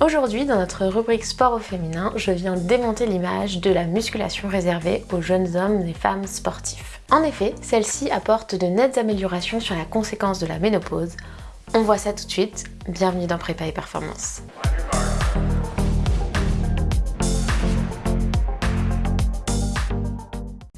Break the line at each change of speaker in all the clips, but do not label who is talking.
Aujourd'hui, dans notre rubrique sport au féminin, je viens démonter l'image de la musculation réservée aux jeunes hommes et femmes sportifs. En effet, celle-ci apporte de nettes améliorations sur la conséquence de la ménopause. On voit ça tout de suite, bienvenue dans Prépa et Performance.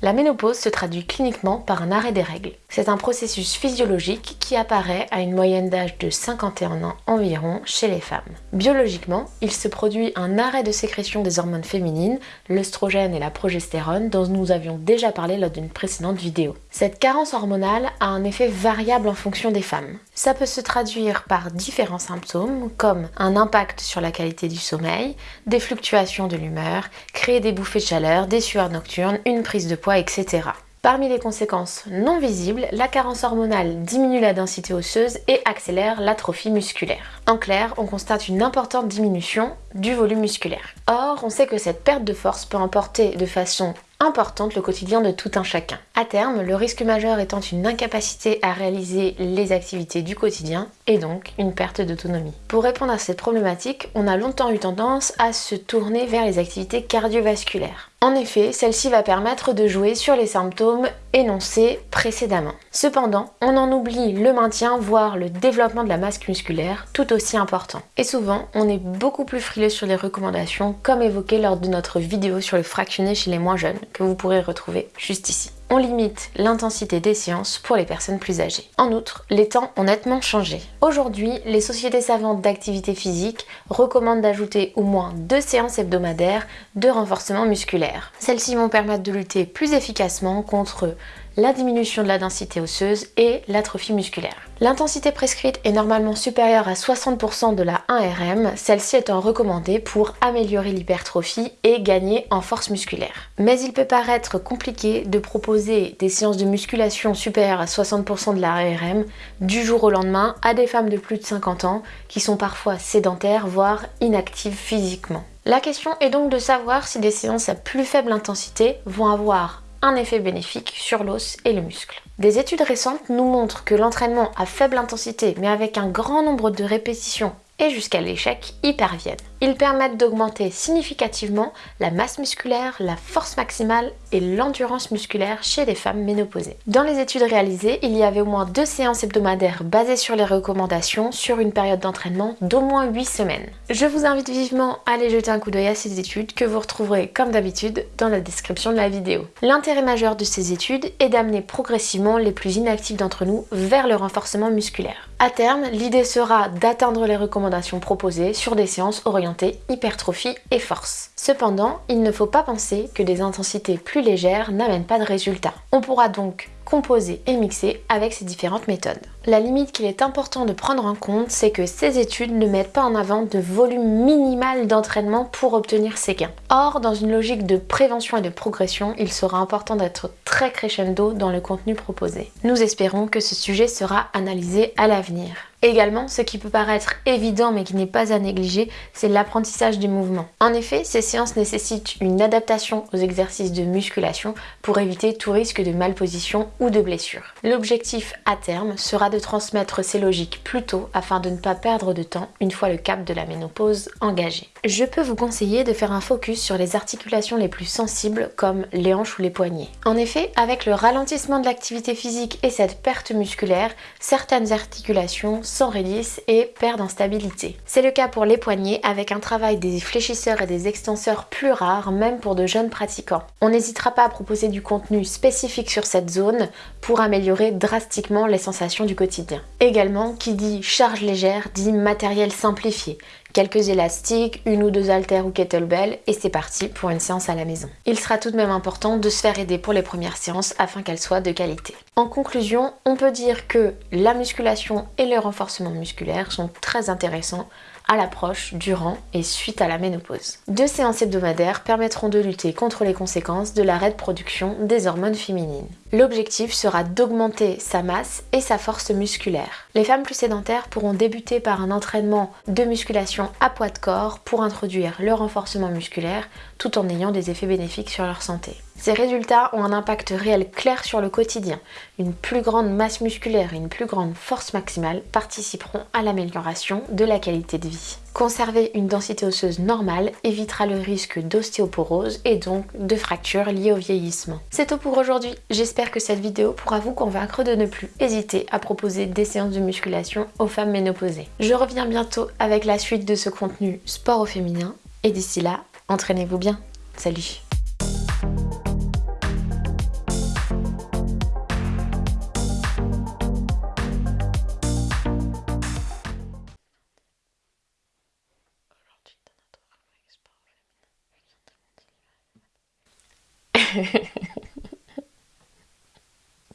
La ménopause se traduit cliniquement par un arrêt des règles. C'est un processus physiologique qui apparaît à une moyenne d'âge de 51 ans environ chez les femmes. Biologiquement, il se produit un arrêt de sécrétion des hormones féminines, l'œstrogène et la progestérone dont nous avions déjà parlé lors d'une précédente vidéo. Cette carence hormonale a un effet variable en fonction des femmes. Ça peut se traduire par différents symptômes comme un impact sur la qualité du sommeil, des fluctuations de l'humeur, créer des bouffées de chaleur, des sueurs nocturnes, une prise de poids etc. Parmi les conséquences non visibles, la carence hormonale diminue la densité osseuse et accélère l'atrophie musculaire. En clair, on constate une importante diminution du volume musculaire. Or, on sait que cette perte de force peut emporter de façon importante le quotidien de tout un chacun. À terme, le risque majeur étant une incapacité à réaliser les activités du quotidien et donc une perte d'autonomie. Pour répondre à cette problématique, on a longtemps eu tendance à se tourner vers les activités cardiovasculaires. En effet, celle-ci va permettre de jouer sur les symptômes énoncés précédemment. Cependant, on en oublie le maintien, voire le développement de la masse musculaire, tout aussi important. Et souvent, on est beaucoup plus frileux sur les recommandations, comme évoqué lors de notre vidéo sur le fractionné chez les moins jeunes, que vous pourrez retrouver juste ici on limite l'intensité des séances pour les personnes plus âgées. En outre, les temps ont nettement changé. Aujourd'hui, les sociétés savantes d'activité physique recommandent d'ajouter au moins deux séances hebdomadaires de renforcement musculaire. Celles-ci vont permettre de lutter plus efficacement contre la diminution de la densité osseuse et l'atrophie musculaire. L'intensité prescrite est normalement supérieure à 60% de la 1RM, celle-ci étant recommandée pour améliorer l'hypertrophie et gagner en force musculaire. Mais il peut paraître compliqué de proposer des séances de musculation supérieures à 60% de la 1RM du jour au lendemain à des femmes de plus de 50 ans qui sont parfois sédentaires voire inactives physiquement. La question est donc de savoir si des séances à plus faible intensité vont avoir un effet bénéfique sur l'os et le muscle. Des études récentes nous montrent que l'entraînement à faible intensité mais avec un grand nombre de répétitions et jusqu'à l'échec y parviennent. Ils permettent d'augmenter significativement la masse musculaire, la force maximale et l'endurance musculaire chez les femmes ménopausées. Dans les études réalisées, il y avait au moins deux séances hebdomadaires basées sur les recommandations sur une période d'entraînement d'au moins 8 semaines. Je vous invite vivement à aller jeter un coup d'œil à ces études que vous retrouverez comme d'habitude dans la description de la vidéo. L'intérêt majeur de ces études est d'amener progressivement les plus inactifs d'entre nous vers le renforcement musculaire. À terme, l'idée sera d'atteindre les recommandations proposées sur des séances orientées hypertrophie et force. Cependant, il ne faut pas penser que des intensités plus légères n'amènent pas de résultats. On pourra donc composer et mixer avec ces différentes méthodes. La limite qu'il est important de prendre en compte, c'est que ces études ne mettent pas en avant de volume minimal d'entraînement pour obtenir ces gains. Or, dans une logique de prévention et de progression, il sera important d'être très crescendo dans le contenu proposé. Nous espérons que ce sujet sera analysé à l'avenir. Également, ce qui peut paraître évident mais qui n'est pas à négliger, c'est l'apprentissage du mouvement. En effet, ces séances nécessitent une adaptation aux exercices de musculation pour éviter tout risque de malposition ou de blessure. L'objectif à terme sera de transmettre ces logiques plus tôt afin de ne pas perdre de temps une fois le cap de la ménopause engagé. Je peux vous conseiller de faire un focus sur les articulations les plus sensibles comme les hanches ou les poignets. En effet, avec le ralentissement de l'activité physique et cette perte musculaire, certaines articulations s'enraidissent et perdent en stabilité. C'est le cas pour les poignets avec un travail des fléchisseurs et des extenseurs plus rares même pour de jeunes pratiquants. On n'hésitera pas à proposer du contenu spécifique sur cette zone pour améliorer drastiquement les sensations du quotidien. Également, qui dit charge légère dit matériel simplifié, quelques élastiques, une ou deux haltères ou kettlebell et c'est parti pour une séance à la maison. Il sera tout de même important de se faire aider pour les premières séances afin qu'elles soient de qualité. En conclusion, on peut dire que la musculation et le renforcement musculaire sont très intéressants à l'approche, durant et suite à la ménopause. Deux séances hebdomadaires permettront de lutter contre les conséquences de l'arrêt de production des hormones féminines. L'objectif sera d'augmenter sa masse et sa force musculaire. Les femmes plus sédentaires pourront débuter par un entraînement de musculation à poids de corps pour introduire le renforcement musculaire tout en ayant des effets bénéfiques sur leur santé. Ces résultats ont un impact réel clair sur le quotidien. Une plus grande masse musculaire et une plus grande force maximale participeront à l'amélioration de la qualité de vie. Conserver une densité osseuse normale évitera le risque d'ostéoporose et donc de fractures liées au vieillissement. C'est tout pour aujourd'hui. J'espère que cette vidéo pourra vous convaincre de ne plus hésiter à proposer des séances de musculation aux femmes ménopausées. Je reviens bientôt avec la suite de ce contenu sport au féminin et d'ici là, entraînez-vous bien. Salut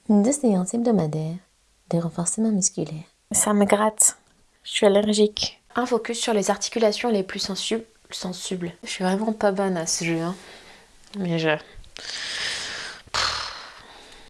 Deux séances hebdomadaires de renforcement musculaire.
Ça me gratte. Je suis allergique. Un focus sur les articulations les plus sensibles. sensibles. Je suis vraiment pas bonne à ce jeu. Hein. Mais je...